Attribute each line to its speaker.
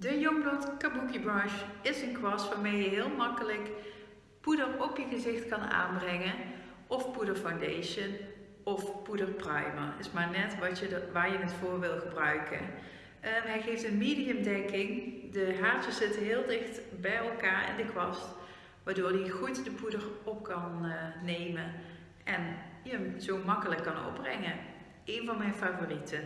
Speaker 1: De Youngblood Kabuki Brush is een kwast waarmee je heel makkelijk poeder op je gezicht kan aanbrengen of poeder foundation of poeder primer. Is maar net wat je waar je het voor wil gebruiken. Ehm, hij geeft een medium dekking. De haartjes zitten heel dicht bij elkaar in de kwast, waardoor hij goed de poeder op kan uh, nemen en je hem zo makkelijk kan opbrengen. Een van mijn favorieten.